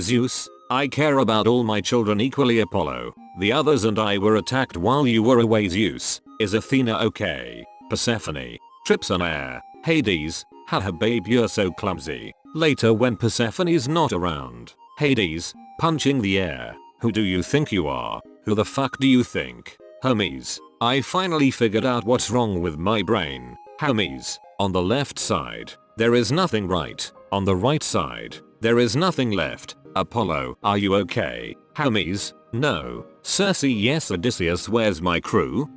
Zeus, I care about all my children equally Apollo. The others and I were attacked while you were away Zeus. Is Athena okay? Persephone. Trips on air. Hades. Haha babe you're so clumsy. Later when Persephone's not around. Hades. Punching the air. Who do you think you are? Who the fuck do you think? Hermes, I finally figured out what's wrong with my brain. Hermes, On the left side. There is nothing right. On the right side. There is nothing left. Apollo, are you okay? Hermes, no. Circe yes Odysseus where's my crew?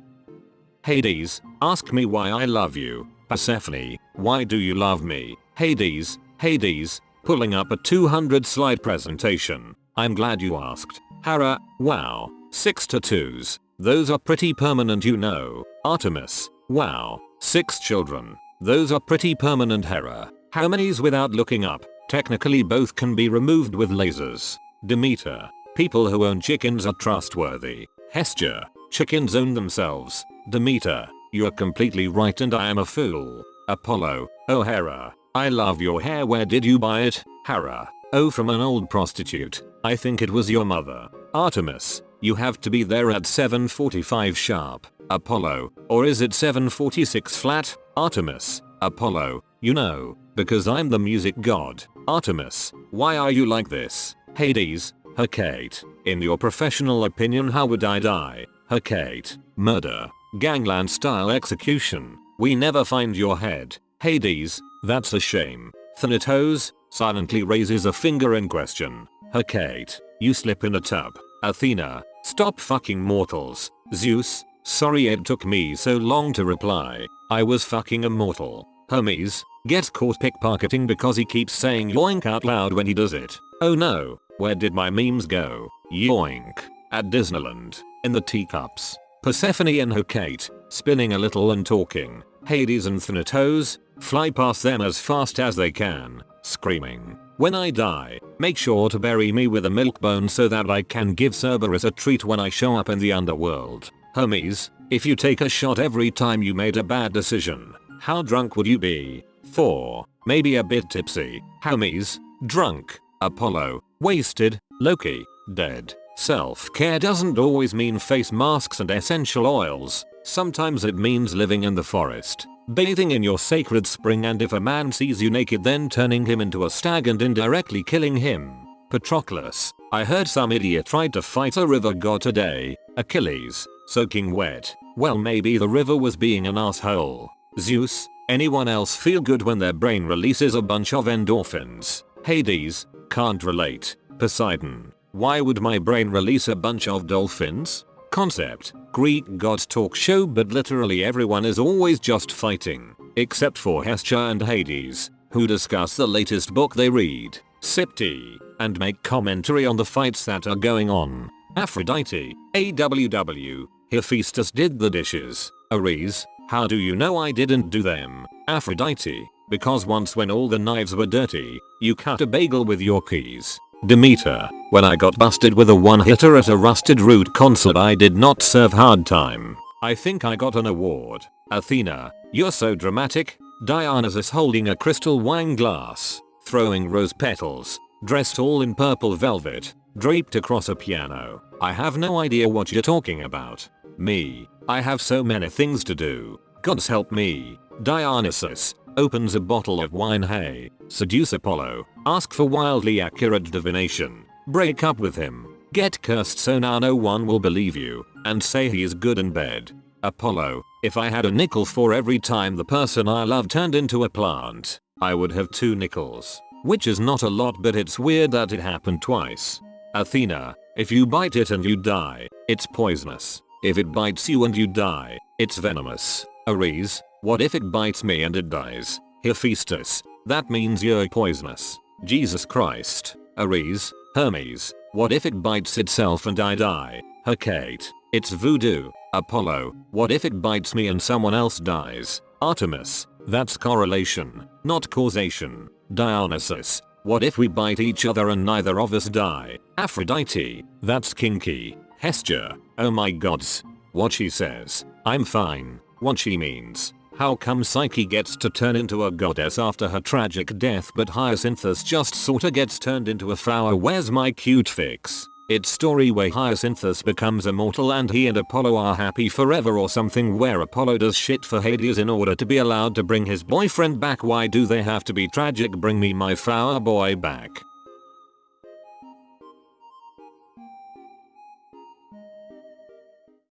Hades, ask me why I love you. Persephone, why do you love me? Hades, Hades, pulling up a 200 slide presentation. I'm glad you asked. Hera, wow, 6 tattoos. Those are pretty permanent you know. Artemis, wow, 6 children. Those are pretty permanent Hera. How many's without looking up? Technically both can be removed with lasers. Demeter. People who own chickens are trustworthy. Hestia. Chickens own themselves. Demeter. You're completely right and I am a fool. Apollo. Oh Hera. I love your hair where did you buy it? Hera. Oh from an old prostitute. I think it was your mother. Artemis. You have to be there at 7.45 sharp. Apollo. Or is it 7.46 flat? Artemis. Apollo. You know. Because I'm the music god. Artemis, why are you like this? Hades, Hecate, in your professional opinion how would I die? Hecate, murder, gangland style execution, we never find your head. Hades, that's a shame. Thanatos, silently raises a finger in question. Hecate, you slip in a tub. Athena, stop fucking mortals. Zeus, sorry it took me so long to reply. I was fucking immortal. Hermes, Gets caught pickpocketing because he keeps saying yoink out loud when he does it. Oh no, where did my memes go? Yoink. At Disneyland. In the teacups. Persephone and Hecate, spinning a little and talking. Hades and Thanatos, fly past them as fast as they can, screaming. When I die, make sure to bury me with a milk bone so that I can give Cerberus a treat when I show up in the underworld. Hermes, if you take a shot every time you made a bad decision, how drunk would you be? 4. Maybe a bit tipsy. Hermes. Drunk. Apollo. Wasted. Loki. Dead. Self-care doesn't always mean face masks and essential oils. Sometimes it means living in the forest. Bathing in your sacred spring and if a man sees you naked then turning him into a stag and indirectly killing him. Patroclus. I heard some idiot tried to fight a river god today. Achilles. Soaking wet. Well maybe the river was being an asshole. Zeus. Anyone else feel good when their brain releases a bunch of endorphins? Hades, can't relate. Poseidon, why would my brain release a bunch of dolphins? Concept, Greek gods talk show but literally everyone is always just fighting, except for Hestia and Hades, who discuss the latest book they read, sip tea, and make commentary on the fights that are going on. Aphrodite, AWW, Hephaestus did the dishes, Ares, how do you know I didn't do them? Aphrodite. Because once when all the knives were dirty, you cut a bagel with your keys. Demeter. When I got busted with a one hitter at a rusted root concert I did not serve hard time. I think I got an award. Athena. You're so dramatic. Dionysus holding a crystal wine glass. Throwing rose petals. Dressed all in purple velvet. Draped across a piano. I have no idea what you're talking about. Me. I have so many things to do. Gods help me. Dionysus opens a bottle of wine hey, seduce Apollo, ask for wildly accurate divination, break up with him, get cursed so now no one will believe you, and say he is good in bed. Apollo, if I had a nickel for every time the person I love turned into a plant, I would have two nickels. Which is not a lot but it's weird that it happened twice. Athena, if you bite it and you die, it's poisonous. If it bites you and you die, it's venomous. Ares, what if it bites me and it dies? Hephaestus, that means you're poisonous. Jesus Christ. Ares, Hermes, what if it bites itself and I die? Hecate, it's voodoo. Apollo, what if it bites me and someone else dies? Artemis, that's correlation, not causation. Dionysus, what if we bite each other and neither of us die? Aphrodite, that's kinky. Hestia, oh my gods. What she says, I'm fine. What she means, How come Psyche gets to turn into a goddess after her tragic death but Hyacinthus just sorta gets turned into a flower where's my cute fix? It's story where Hyacinthus becomes immortal and he and Apollo are happy forever or something where Apollo does shit for Hades in order to be allowed to bring his boyfriend back why do they have to be tragic bring me my flower boy back.